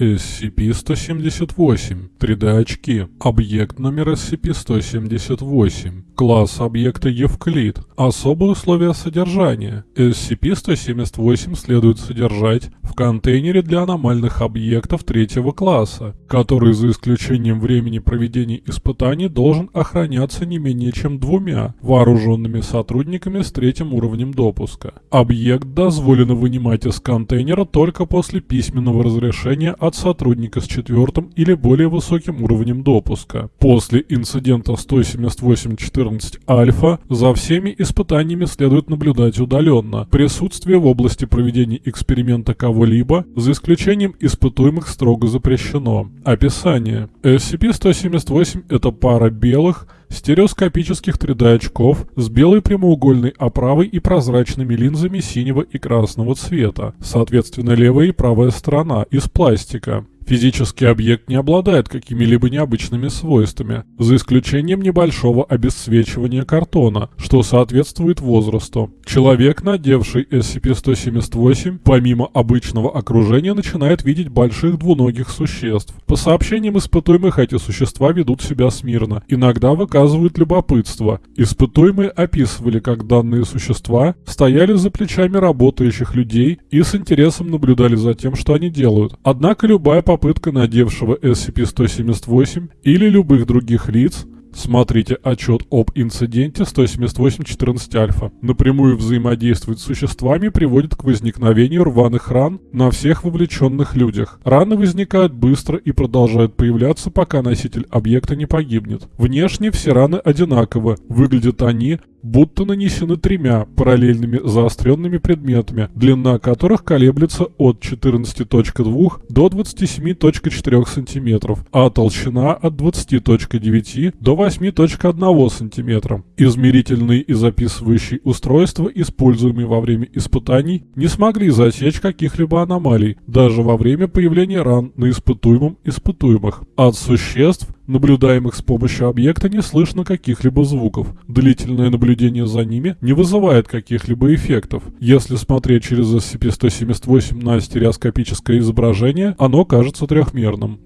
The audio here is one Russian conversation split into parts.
SCP-178. 3D-очки. Объект номер SCP-178. Класс объекта Евклид. Особые условия содержания. SCP-178 следует содержать в контейнере для аномальных объектов третьего класса, который за исключением времени проведения испытаний должен охраняться не менее чем двумя вооруженными сотрудниками с третьим уровнем допуска. Объект дозволено вынимать из контейнера только после письменного разрешения от сотрудника с четвертым или более высоким уровнем допуска. После инцидента 178.14 альфа за всеми испытаниями следует наблюдать удаленно. Присутствие в области проведения эксперимента кого-либо, за исключением испытуемых, строго запрещено. Описание. SCP-178 – это пара белых, стереоскопических 3D-очков с белой прямоугольной оправой и прозрачными линзами синего и красного цвета, соответственно левая и правая сторона, из пластика. Физический объект не обладает какими-либо необычными свойствами, за исключением небольшого обесцвечивания картона, что соответствует возрасту. Человек, надевший SCP-178, помимо обычного окружения, начинает видеть больших двуногих существ. По сообщениям испытуемых, эти существа ведут себя смирно, иногда выказывают любопытство. Испытуемые описывали, как данные существа стояли за плечами работающих людей и с интересом наблюдали за тем, что они делают. Однако любая попытка попытка надевшего SCP-178 или любых других лиц Смотрите отчет об инциденте 178.14 альфа. Напрямую взаимодействовать с существами приводит к возникновению рваных ран на всех вовлеченных людях. Раны возникают быстро и продолжают появляться, пока носитель объекта не погибнет. Внешне все раны одинаковы. Выглядят они будто нанесены тремя параллельными заостренными предметами, длина которых колеблется от 14.2 до 27.4 см, а толщина от 20.9 до 8.1 см. Измерительные и записывающие устройства, используемые во время испытаний, не смогли засечь каких-либо аномалий, даже во время появления ран на испытуемом испытуемых. От существ наблюдаемых с помощью объекта, не слышно каких-либо звуков. Длительное наблюдение за ними не вызывает каких-либо эффектов. Если смотреть через SCP-178 на стереоскопическое изображение, оно кажется трехмерным.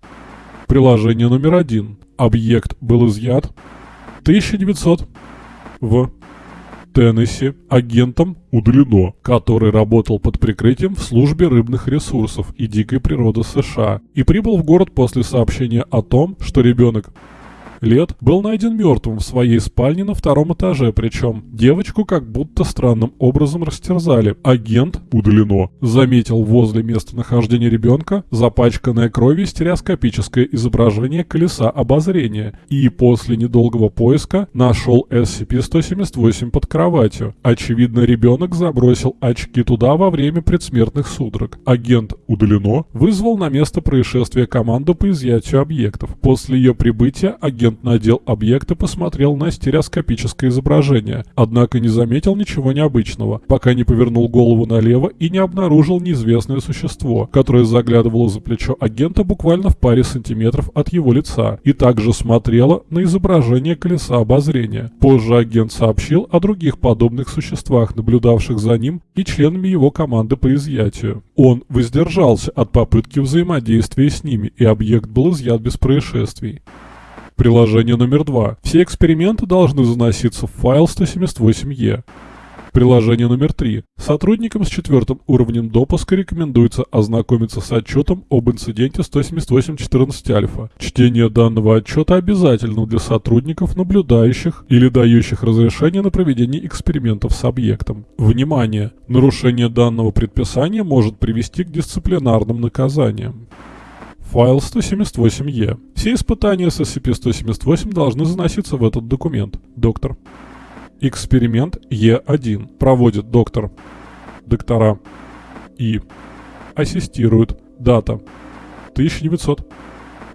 Приложение номер один. Объект был изъят 1900 в Теннесси агентом удалено, который работал под прикрытием в службе рыбных ресурсов и дикой природы США и прибыл в город после сообщения о том, что ребенок лет был найден мертвым в своей спальне на втором этаже, причем девочку как будто странным образом растерзали. Агент удалено. Заметил возле местонахождения ребенка запачканное кровью стереоскопическое изображение колеса обозрения и после недолгого поиска нашел SCP-178 под кроватью. Очевидно, ребенок забросил очки туда во время предсмертных судорог. Агент удалено вызвал на место происшествия команду по изъятию объектов. После ее прибытия агент Агент надел объект и посмотрел на стереоскопическое изображение, однако не заметил ничего необычного, пока не повернул голову налево и не обнаружил неизвестное существо, которое заглядывало за плечо агента буквально в паре сантиметров от его лица, и также смотрело на изображение колеса обозрения. Позже агент сообщил о других подобных существах, наблюдавших за ним и членами его команды по изъятию. Он воздержался от попытки взаимодействия с ними, и объект был изъят без происшествий. Приложение номер два. Все эксперименты должны заноситься в файл 178E. Приложение номер три. Сотрудникам с четвертым уровнем допуска рекомендуется ознакомиться с отчетом об инциденте 178.14 альфа. Чтение данного отчета обязательно для сотрудников, наблюдающих или дающих разрешение на проведение экспериментов с объектом. Внимание! Нарушение данного предписания может привести к дисциплинарным наказаниям. Файл 178E. Все испытания с SCP-178 должны заноситься в этот документ. Доктор. Эксперимент Е1. Проводит доктор. Доктора. И. Ассистирует. Дата. 1900.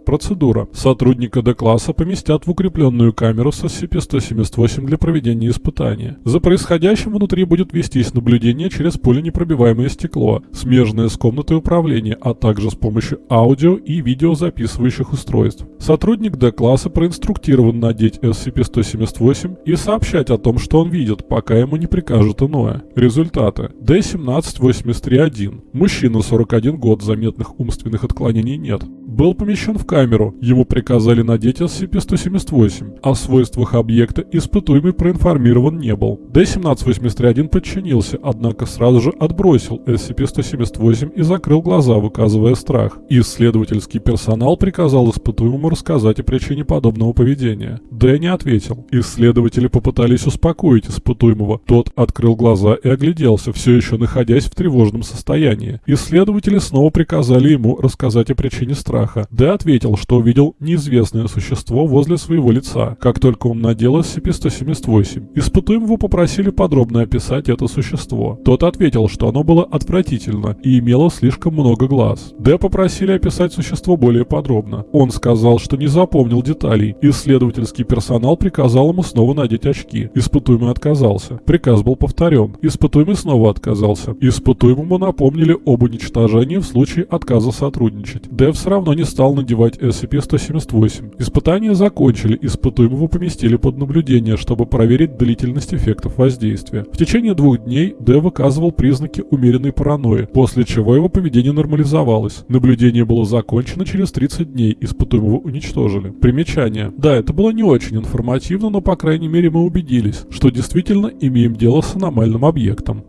Процедура. Сотрудника D-класса поместят в укрепленную камеру с SCP-178 для проведения испытания. За происходящим внутри будет вестись наблюдение через пуленепробиваемое стекло, смежное с комнатой управления, а также с помощью аудио и видеозаписывающих устройств. Сотрудник D-класса проинструктирован надеть SCP-178 и сообщать о том, что он видит, пока ему не прикажут иное. Результаты. D-17-83-1. Мужчина 41 год, заметных умственных отклонений нет. Был помещен в камеру, ему приказали надеть SCP-178. О свойствах объекта испытуемый проинформирован не был. D-17-83-1 подчинился, однако сразу же отбросил SCP-178 и закрыл глаза, выказывая страх. Исследовательский персонал приказал испытуемому рассказать о причине подобного поведения. Д не ответил. Исследователи попытались успокоить испытуемого. Тот открыл глаза и огляделся, все еще находясь в тревожном состоянии. Исследователи снова приказали ему рассказать о причине страха. Д ответил, что увидел неизвестное существо возле своего лица, как только он надел SCP-178. Испытуемого попросили подробно описать это существо. Тот ответил, что оно было отвратительно и имело слишком много глаз. Д попросили описать существо более подробно. Он сказал, что не запомнил деталей. Исследовательский персонал приказал ему снова надеть очки. Испытуемый отказался. Приказ был повторен. Испытуемый снова отказался. Испытуемому напомнили об уничтожении в случае отказа сотрудничать. Д все равно не стал надевать SCP-178. Испытания закончили, испытуемого поместили под наблюдение, чтобы проверить длительность эффектов воздействия. В течение двух дней Д выказывал признаки умеренной паранойи, после чего его поведение нормализовалось. Наблюдение было закончено через 30 дней, испытуемого уничтожили. Примечание. Да, это было не очень информативно, но по крайней мере мы убедились, что действительно имеем дело с аномальным объектом.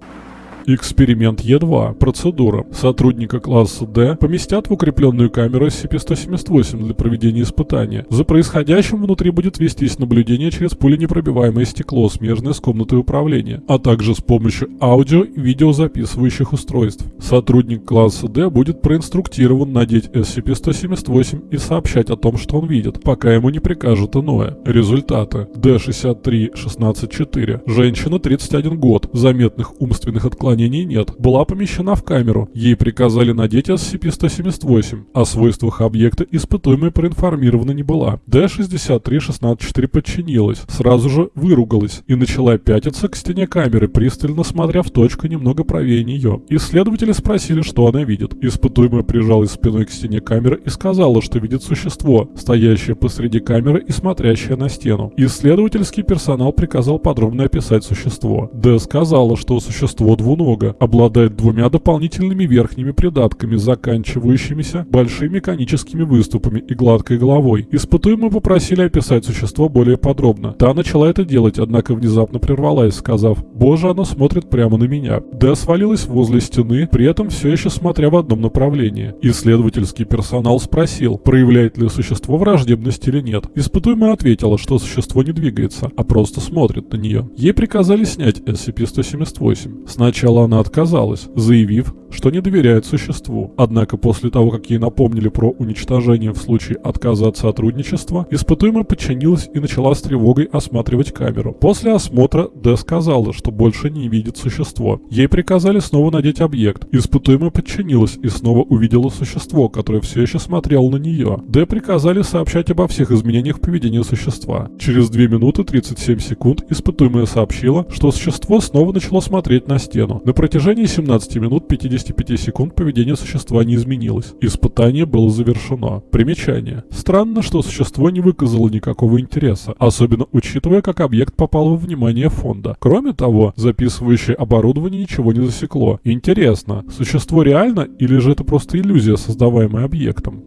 Эксперимент Е2. Процедура. Сотрудника класса D поместят в укрепленную камеру SCP-178 для проведения испытания. За происходящим внутри будет вестись наблюдение через пуленепробиваемое стекло, смежное с комнатой управления, а также с помощью аудио и видеозаписывающих устройств. Сотрудник класса D будет проинструктирован надеть SCP-178 и сообщать о том, что он видит, пока ему не прикажут иное. Результаты. D63-16-4. Женщина 31 год. Заметных умственных отклонений отклонений нет. Была помещена в камеру. Ей приказали надеть SCP-178. О свойствах объекта испытуемая проинформирована не была. D-63-16-4 подчинилась. Сразу же выругалась и начала пятиться к стене камеры, пристально смотря в точку немного правее нее. Исследователи спросили, что она видит. Испытуемая прижалась спиной к стене камеры и сказала, что видит существо, стоящее посреди камеры и смотрящее на стену. Исследовательский персонал приказал подробно описать существо. Д сказала, что существо двуногое много, обладает двумя дополнительными верхними придатками, заканчивающимися большими коническими выступами и гладкой головой. Испытуемые попросили описать существо более подробно. Та начала это делать, однако внезапно прервалась, сказав «Боже, оно смотрит прямо на меня». Д свалилась возле стены, при этом все еще смотря в одном направлении. Исследовательский персонал спросил, проявляет ли существо враждебность или нет. Испытуемая ответила, что существо не двигается, а просто смотрит на нее. Ей приказали снять SCP-178. Сначала Сначала она отказалась, заявив, что не доверяет существу. Однако после того, как ей напомнили про уничтожение в случае отказа от сотрудничества, испытуемая подчинилась и начала с тревогой осматривать камеру. После осмотра Д сказала, что больше не видит существо. Ей приказали снова надеть объект. Испытуемая подчинилась и снова увидела существо, которое все еще смотрело на нее. Д приказали сообщать обо всех изменениях поведения существа. Через 2 минуты 37 секунд испытуемая сообщила, что существо снова начало смотреть на стену. На протяжении 17 минут 55 секунд поведение существа не изменилось. Испытание было завершено. Примечание. Странно, что существо не выказало никакого интереса, особенно учитывая, как объект попал во внимание фонда. Кроме того, записывающее оборудование ничего не засекло. Интересно, существо реально или же это просто иллюзия, создаваемая объектом?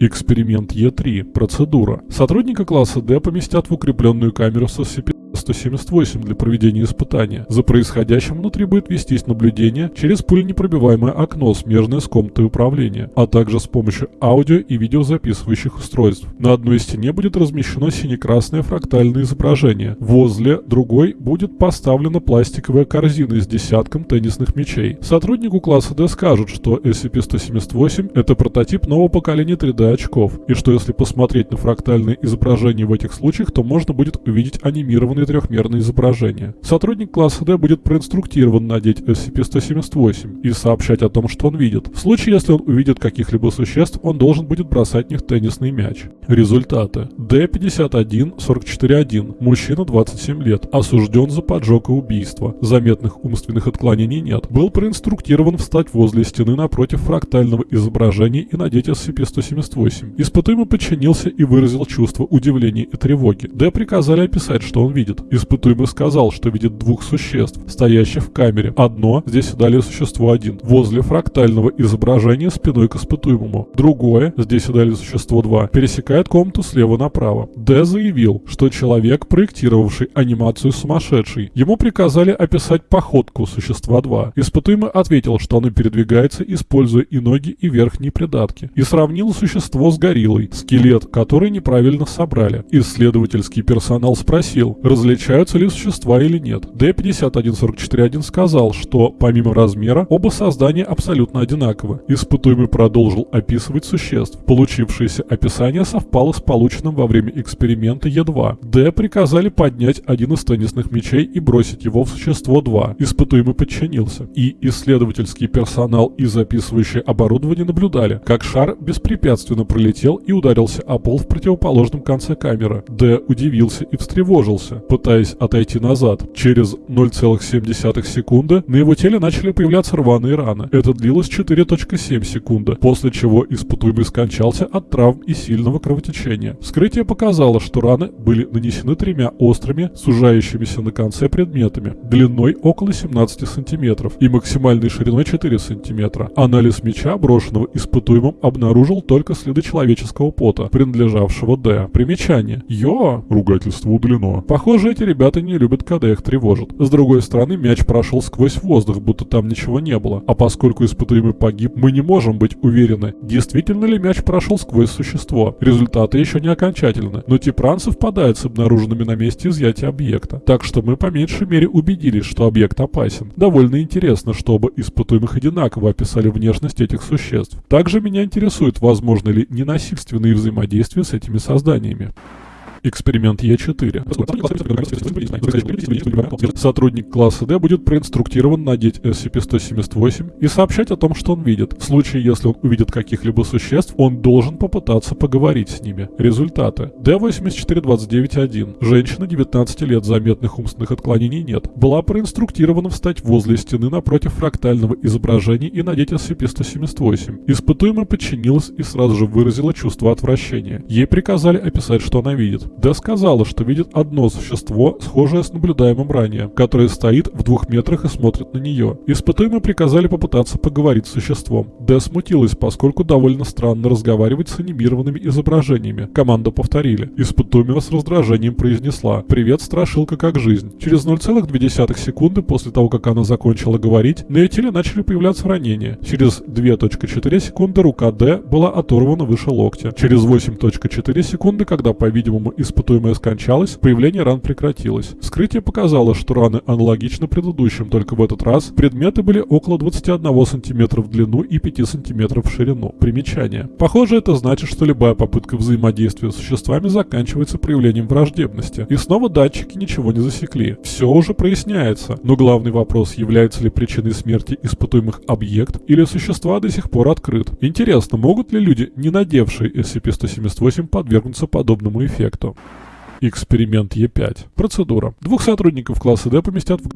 Эксперимент Е3. Процедура. Сотрудника класса D поместят в укрепленную камеру с SCP 178 для проведения испытания. За происходящим внутри будет вестись наблюдение через пуленепробиваемое окно, смежное с комнатой управления, а также с помощью аудио и видеозаписывающих устройств. На одной стене будет размещено сине-красное фрактальное изображение. Возле другой будет поставлена пластиковая корзина с десятком теннисных мячей. Сотруднику класса D скажут, что SCP-178 это прототип нового поколения 3D очков, и что если посмотреть на фрактальные изображения в этих случаях, то можно будет увидеть анимированные трехмерное изображение. Сотрудник класса D будет проинструктирован надеть SCP-178 и сообщать о том, что он видит. В случае, если он увидит каких-либо существ, он должен будет бросать в них теннисный мяч. Результаты. D51-44-1. Мужчина 27 лет. Осужден за поджог и убийство. Заметных умственных отклонений нет. Был проинструктирован встать возле стены напротив фрактального изображения и надеть SCP-178. Испытуемый подчинился и выразил чувство удивления и тревоги. Д приказали описать, что он видит. Испытуемый сказал, что видит двух существ, стоящих в камере. Одно, здесь и далее существо один, возле фрактального изображения спиной к испытуемому. Другое, здесь и далее существо 2, пересекает комнату слева направо. Д заявил, что человек, проектировавший анимацию сумасшедший. Ему приказали описать походку существа 2. Испытуемый ответил, что оно передвигается, используя и ноги, и верхние придатки. И сравнил существо с гориллой, скелет, который неправильно собрали. Исследовательский персонал спросил, различаются ли существа или нет. D-5144-1 сказал, что помимо размера, оба создания абсолютно одинаковы. Испытуемый продолжил описывать существ. Получившееся описание совпало с полученным во время эксперимента Е2. Д приказали поднять один из теннисных мячей и бросить его в существо 2. Испытуемый подчинился. И исследовательский персонал и записывающее оборудование наблюдали, как шар беспрепятственно пролетел и ударился о пол в противоположном конце камеры. Д удивился и встревожился, пытаясь отойти назад. Через 0,7 секунды на его теле начали появляться рваные раны. Это длилось 4.7 секунды, после чего испытуемый скончался от травм и сильного кровотечения. Вскрытие показало, что раны были нанесены тремя острыми, сужающимися на конце предметами, длиной около 17 сантиметров и максимальной шириной 4 сантиметра. Анализ меча, брошенного испытуемым, обнаружил только следы человеческого пота, принадлежавшего Д. Примечание. Йо! Ругательство удалено. Похоже, эти ребята не любят, когда их тревожат. С другой стороны, мяч прошел сквозь воздух, будто там ничего не было. А поскольку испытуемый погиб, мы не можем быть уверены, действительно ли мяч прошел сквозь существо. Результаты еще не окончательны, но Типран совпадает с обнаруженными на месте изъятия объекта. Так что мы по меньшей мере убедились, что объект опасен. Довольно интересно, чтобы испытуемых одинаково описали внешность этих существ. Также меня интересует, возможно ли ненасильственные взаимодействия с этими созданиями. Эксперимент Е4. Сотрудник класса D будет проинструктирован надеть SCP-178 и сообщать о том, что он видит. В случае, если он увидит каких-либо существ, он должен попытаться поговорить с ними. Результаты. D-8429-1. Женщина 19 лет, заметных умственных отклонений нет. Была проинструктирована встать возле стены напротив фрактального изображения и надеть SCP-178. Испытуемая подчинилась и сразу же выразила чувство отвращения. Ей приказали описать, что она видит. Д сказала, что видит одно существо, схожее с наблюдаемым ранее, которое стоит в двух метрах и смотрит на нее. Испытуемые приказали попытаться поговорить с существом. Д смутилась, поскольку довольно странно разговаривать с анимированными изображениями. Команду повторили. Испытуемая с раздражением произнесла «Привет, страшилка, как жизнь». Через 0,2 секунды после того, как она закончила говорить, на ее теле начали появляться ранения. Через 2.4 секунды рука Д была оторвана выше локтя. Через 8.4 секунды, когда, по-видимому, испытуемая скончалась, появление ран прекратилось. Вскрытие показало, что раны аналогичны предыдущим, только в этот раз предметы были около 21 см в длину и 5 см в ширину. Примечание. Похоже, это значит, что любая попытка взаимодействия с существами заканчивается проявлением враждебности. И снова датчики ничего не засекли. Все уже проясняется. Но главный вопрос, является ли причиной смерти испытуемых объект или существа до сих пор открыт. Интересно, могут ли люди, не надевшие SCP-178, подвергнуться подобному эффекту? Эксперимент Е5. Процедура. Двух сотрудников класса D поместят в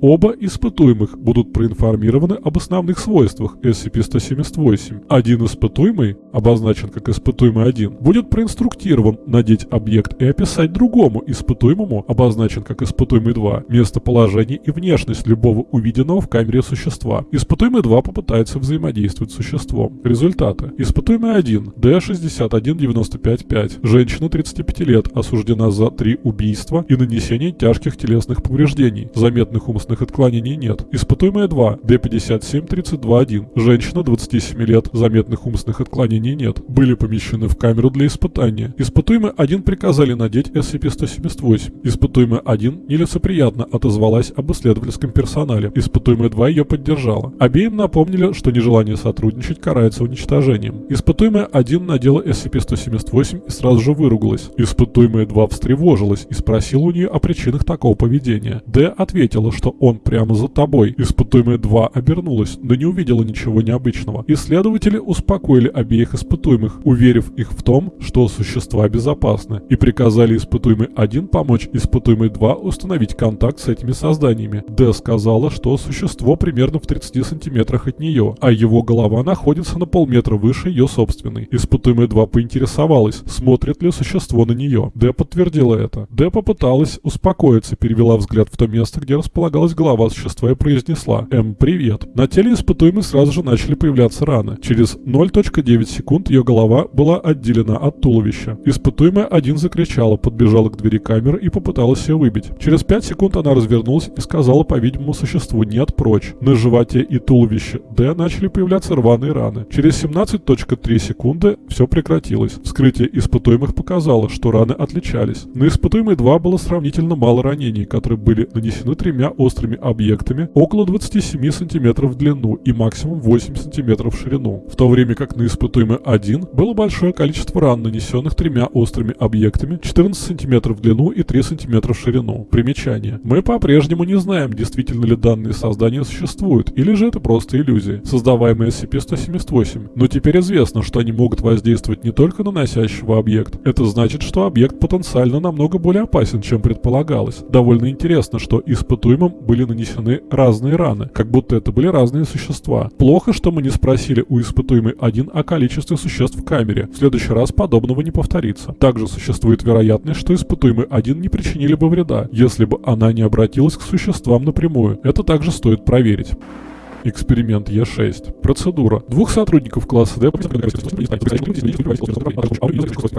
Оба испытуемых будут проинформированы об основных свойствах SCP-178. Один испытуемый, обозначен как испытуемый 1, будет проинструктирован надеть объект и описать другому испытуемому, обозначен как испытуемый 2, местоположение и внешность любого увиденного в камере существа. Испытуемый 2 попытается взаимодействовать с существом. Результаты. Испытуемый 1 D61955 5. Женщина 35 лет осуждена за 3 убийства и нанесение тяжких телесных повреждений. Заметных умственных отклонений нет. Испытуемая 2. Д57-32-1. Женщина 27 лет. Заметных умственных отклонений нет. Были помещены в камеру для испытания. Испытуемый 1 приказали надеть SCP-178. Испытуемая 1 нелицеприятно отозвалась об исследовательском персонале. Испытуемая 2 ее поддержала. Обеим напомнили, что нежелание сотрудничать карается уничтожением. Испытуемая 1 надела SCP-178 и сразу же выругалась. Испытуемая 2 встревожилась и спросила у нее о причинах такого поведения. Д ответила, что он прямо за тобой. Испытуемая 2 обернулась, но не увидела ничего необычного. Исследователи успокоили обеих испытуемых, уверив их в том, что существа безопасны, и приказали испытуемой 1 помочь испытуемой 2 установить контакт с этими созданиями. Д сказала, что существо примерно в 30 сантиметрах от нее, а его голова находится на полметра выше ее собственной. Испытуемая 2 поинтересовалась, смотрит ли существо на нее. Д подтвердила это. Д попыталась успокоиться, перевела взгляд в то место, где располагалась голова существа и произнесла «М, привет». На теле испытуемой сразу же начали появляться раны. Через 0.9 секунд ее голова была отделена от туловища. Испытуемая один закричала, подбежала к двери камеры и попыталась ее выбить. Через 5 секунд она развернулась и сказала, по-видимому, существу «нет, прочь». На животе и туловище Д начали появляться рваные раны. Через 17.3 секунды все прекратилось. Вскрытие испытуемых показало, что раны отличались. На испытуемой 2 было сравнительно мало ранений, которые были нанесены тремя острыми объектами около 27 см в длину и максимум 8 см в ширину, в то время как на испытуемой 1 было большое количество ран, нанесенных тремя острыми объектами 14 см в длину и 3 см в ширину. Примечание. Мы по-прежнему не знаем, действительно ли данные создания существуют, или же это просто иллюзии, создаваемые SCP-178. Но теперь известно, что они могут воздействовать не только на носящего объект. Это значит, что объект потенциально намного более опасен, чем предполагалось. Довольно интересно, что испытуемым были нанесены разные раны, как будто это были разные существа. Плохо, что мы не спросили у испытуемой один о количестве существ в камере. В следующий раз подобного не повторится. Также существует вероятность, что испытуемый один не причинили бы вреда, если бы она не обратилась к существам напрямую. Это также стоит проверить. Эксперимент Е6. Процедура. Двух сотрудников класса D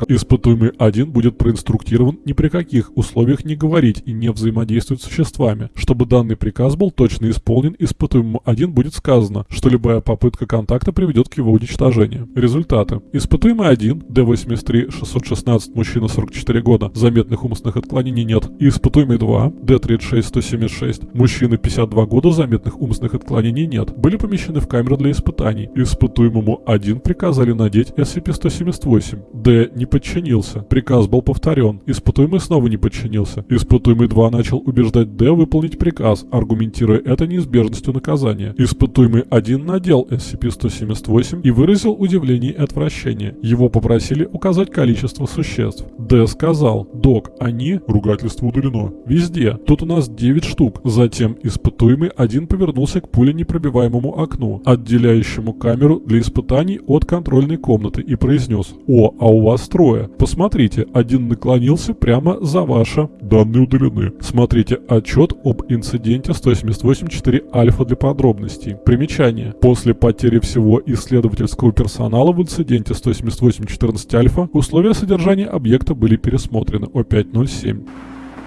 Испытуемый 1 будет проинструктирован ни при каких условиях не говорить и не взаимодействовать с существами. Чтобы данный приказ был точно исполнен, испытуемому 1 будет сказано, что любая попытка контакта приведет к его уничтожению. Результаты. Испытуемый 1, D83-616, мужчина 44 года, заметных умственных отклонений нет. И испытуемый 2, D36-176, мужчина 52 года, заметных умственных отклонений нет, были помещены в камеру для испытаний. Испытуемому 1 приказали надеть SCP-178. Д не подчинился. Приказ был повторен. Испытуемый снова не подчинился. Испытуемый 2 начал убеждать Д выполнить приказ, аргументируя это неизбежностью наказания. Испытуемый 1 надел SCP-178 и выразил удивление и отвращение. Его попросили указать количество существ. Д сказал, док, они, ругательство удалено, везде. Тут у нас 9 штук. Затем испытуемый один повернулся к пуле непробиваемой непробиваемому окну, отделяющему камеру для испытаний от контрольной комнаты и произнес «О, а у вас трое. Посмотрите, один наклонился прямо за ваше. Данные удалены. Смотрите отчет об инциденте 178.4 альфа для подробностей. Примечание. После потери всего исследовательского персонала в инциденте 178.14 альфа условия содержания объекта были пересмотрены О507.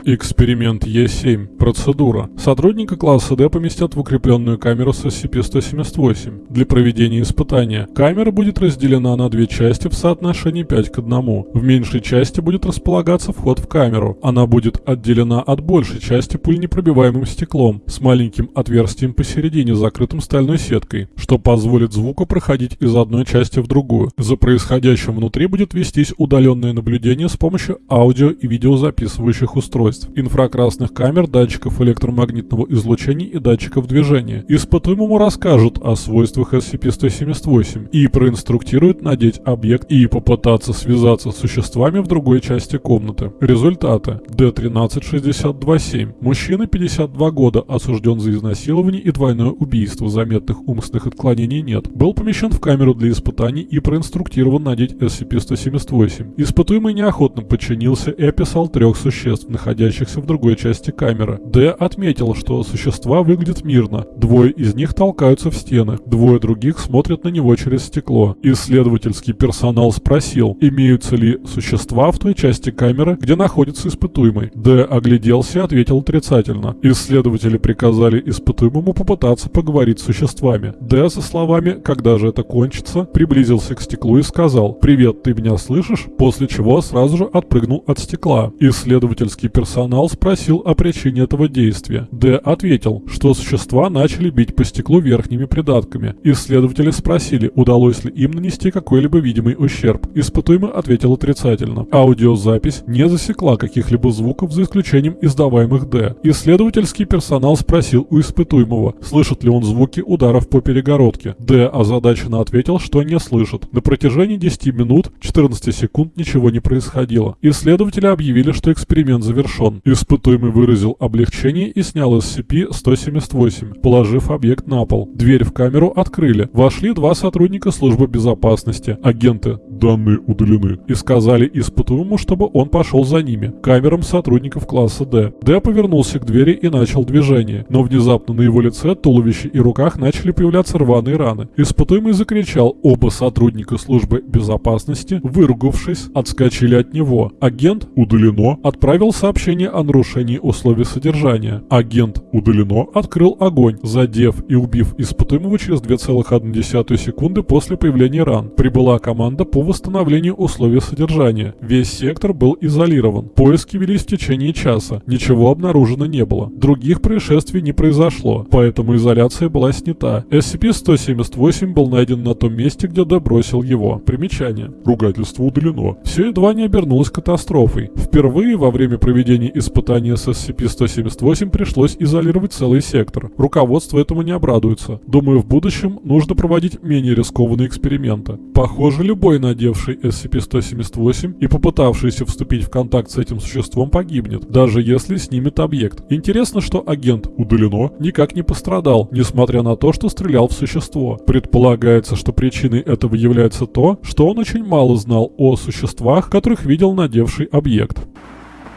Эксперимент Е7. Процедура. Сотрудника класса D поместят в укрепленную камеру с SCP-178 для проведения испытания. Камера будет разделена на две части в соотношении 5 к 1. В меньшей части будет располагаться вход в камеру. Она будет отделена от большей части пульнепробиваемым стеклом с маленьким отверстием посередине, закрытым стальной сеткой, что позволит звуку проходить из одной части в другую. За происходящим внутри будет вестись удаленное наблюдение с помощью аудио и видеозаписывающих устройств устройств, инфракрасных камер, датчиков электромагнитного излучения и датчиков движения. Испытуемому расскажут о свойствах SCP-178 и проинструктируют надеть объект и попытаться связаться с существами в другой части комнаты. Результаты. D1362-7. Мужчина 52 года, осужден за изнасилование и двойное убийство, заметных умственных отклонений нет. Был помещен в камеру для испытаний и проинструктирован надеть SCP-178. Испытуемый неохотно подчинился и описал трех существ, находящихся находящихся в другой части камеры. Д отметил, что существа выглядят мирно. Двое из них толкаются в стены, двое других смотрят на него через стекло. Исследовательский персонал спросил, имеются ли существа в той части камеры, где находится испытуемый. Д огляделся и ответил отрицательно. Исследователи приказали испытуемому попытаться поговорить с существами. Д со словами «Когда же это кончится?» приблизился к стеклу и сказал «Привет, ты меня слышишь?» После чего сразу же отпрыгнул от стекла. Исследовательский персонал персонал спросил о причине этого действия. Д ответил, что существа начали бить по стеклу верхними придатками. Исследователи спросили, удалось ли им нанести какой-либо видимый ущерб. Испытуемый ответил отрицательно. Аудиозапись не засекла каких-либо звуков за исключением издаваемых Д. Исследовательский персонал спросил у испытуемого, слышит ли он звуки ударов по перегородке. Д озадаченно ответил, что не слышит. На протяжении 10 минут 14 секунд ничего не происходило. Исследователи объявили, что эксперимент завершен. Испытуемый выразил облегчение и снял SCP-178, положив объект на пол. Дверь в камеру открыли. Вошли два сотрудника службы безопасности, агенты «Данные удалены» и сказали испытуемому, чтобы он пошел за ними, камерам сотрудников класса D. Д повернулся к двери и начал движение, но внезапно на его лице, туловище и руках начали появляться рваные раны. Испытуемый закричал, оба сотрудника службы безопасности, выругавшись, отскочили от него. Агент «Удалено» отправил сообщение о нарушении условий содержания. Агент «Удалено» открыл огонь, задев и убив испытуемого через 2,1 секунды после появления ран. Прибыла команда по восстановлению условий содержания. Весь сектор был изолирован. Поиски велись в течение часа. Ничего обнаружено не было. Других происшествий не произошло, поэтому изоляция была снята. SCP-178 был найден на том месте, где добросил его. Примечание. Ругательство удалено. Все едва не обернулось катастрофой. Впервые во время проведения испытания с SCP-178 пришлось изолировать целый сектор. Руководство этому не обрадуется. Думаю, в будущем нужно проводить менее рискованные эксперименты. Похоже, любой надевший SCP-178 и попытавшийся вступить в контакт с этим существом погибнет, даже если снимет объект. Интересно, что агент удалено никак не пострадал, несмотря на то, что стрелял в существо. Предполагается, что причиной этого является то, что он очень мало знал о существах, которых видел надевший объект.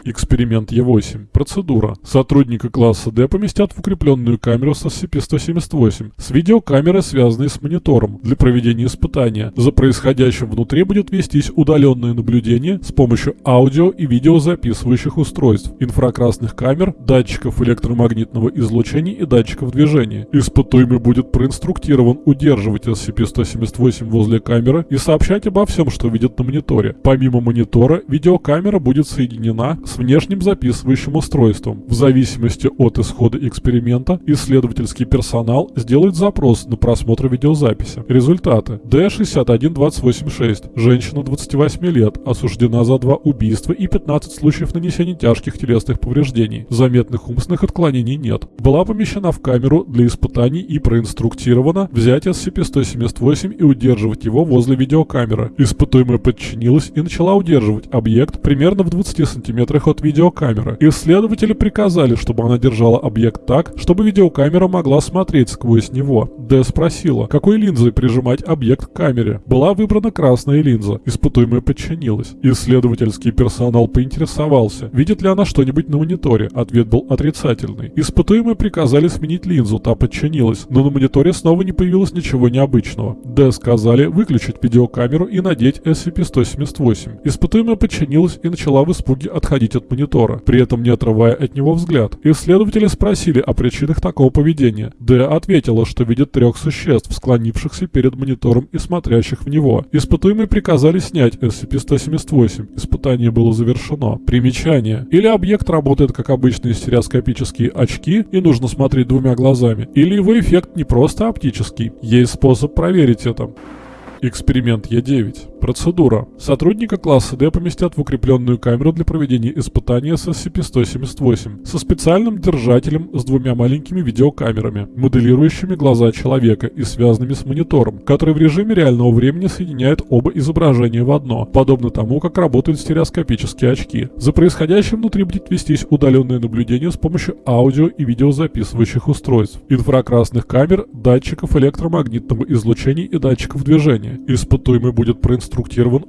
Эксперимент Е8. Процедура. Сотрудника класса D поместят в укрепленную камеру с SCP-178 с видеокамерой, связанной с монитором, для проведения испытания. За происходящим внутри будет вестись удаленное наблюдение с помощью аудио и видеозаписывающих устройств, инфракрасных камер, датчиков электромагнитного излучения и датчиков движения. Испытуемый будет проинструктирован удерживать SCP-178 возле камеры и сообщать обо всем, что видит на мониторе. Помимо монитора, видеокамера будет соединена с внешним записывающим устройством. В зависимости от исхода эксперимента, исследовательский персонал сделает запрос на просмотр видеозаписи. Результаты. D61286. Женщина 28 лет, осуждена за два убийства и 15 случаев нанесения тяжких телесных повреждений. Заметных умственных отклонений нет. Была помещена в камеру для испытаний и проинструктирована взять SCP-178 и удерживать его возле видеокамеры. Испытуемая подчинилась и начала удерживать объект примерно в 20 сантиметрах от видеокамеры. Исследователи приказали, чтобы она держала объект так, чтобы видеокамера могла смотреть сквозь него. Д спросила, какой линзой прижимать объект к камере. Была выбрана красная линза. Испытуемая подчинилась. Исследовательский персонал поинтересовался, видит ли она что-нибудь на мониторе. Ответ был отрицательный. Испытуемые приказали сменить линзу, та подчинилась, но на мониторе снова не появилось ничего необычного. Д сказали выключить видеокамеру и надеть SCP-178. Испытуемая подчинилась и начала в испуге отходить от монитора, при этом не отрывая от него взгляд. Исследователи спросили о причинах такого поведения. Д ответила, что видит трех существ, склонившихся перед монитором и смотрящих в него. Испытуемые приказали снять SCP-178. Испытание было завершено. Примечание. Или объект работает как обычные стереоскопические очки и нужно смотреть двумя глазами, или его эффект не просто оптический. Есть способ проверить это. Эксперимент Е9. Процедура. Сотрудника класса D поместят в укрепленную камеру для проведения испытания с SCP-178 со специальным держателем с двумя маленькими видеокамерами, моделирующими глаза человека и связанными с монитором, который в режиме реального времени соединяет оба изображения в одно, подобно тому, как работают стереоскопические очки. За происходящим внутри будет вестись удаленное наблюдение с помощью аудио и видеозаписывающих устройств, инфракрасных камер, датчиков электромагнитного излучения и датчиков движения. Испытуемый будет проинструктирован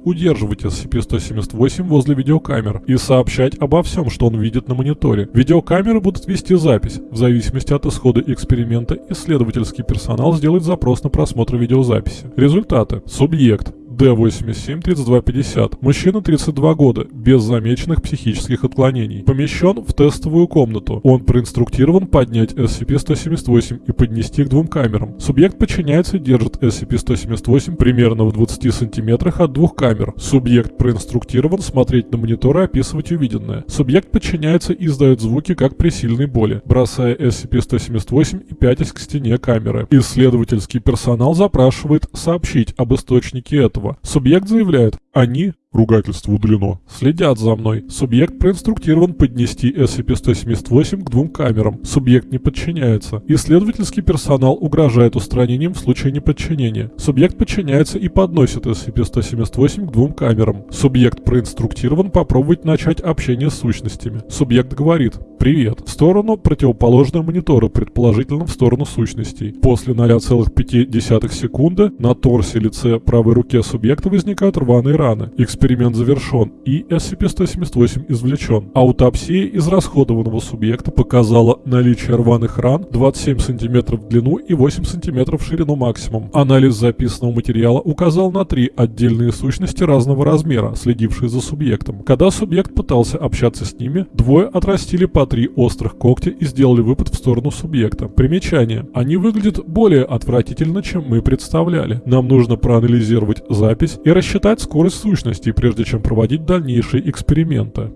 удерживать SCP-178 возле видеокамер и сообщать обо всем, что он видит на мониторе. Видеокамеры будут вести запись. В зависимости от исхода эксперимента, исследовательский персонал сделает запрос на просмотр видеозаписи. Результаты. Субъект D87-3250. Мужчина 32 года, без замеченных психических отклонений. Помещен в тестовую комнату. Он проинструктирован поднять SCP-178 и поднести к двум камерам. Субъект подчиняется и держит SCP-178 примерно в 20 сантиметрах от двух камер. Субъект проинструктирован смотреть на монитор и описывать увиденное. Субъект подчиняется и издает звуки, как при сильной боли, бросая SCP-178 и пятясь к стене камеры. Исследовательский персонал запрашивает сообщить об источнике этого. Субъект заявляет, они Ругательство удалено. Следят за мной. Субъект проинструктирован поднести SCP-178 к двум камерам. Субъект не подчиняется. Исследовательский персонал угрожает устранением в случае неподчинения. Субъект подчиняется и подносит SCP-178 к двум камерам. Субъект проинструктирован попробовать начать общение с сущностями. Субъект говорит «Привет» в сторону противоположного монитора, предположительно в сторону сущностей. После 0,5 секунды на торсе лице правой руке субъекта возникают рваные раны. Эксперимент завершен и SCP-178 извлечен. Аутопсия израсходованного субъекта показала наличие рваных ран 27 см в длину и 8 см в ширину максимум. Анализ записанного материала указал на три отдельные сущности разного размера, следившие за субъектом. Когда субъект пытался общаться с ними, двое отрастили по три острых когтя и сделали выпад в сторону субъекта. Примечание. Они выглядят более отвратительно, чем мы представляли. Нам нужно проанализировать запись и рассчитать скорость сущности, прежде чем проводить дальнейшие эксперименты.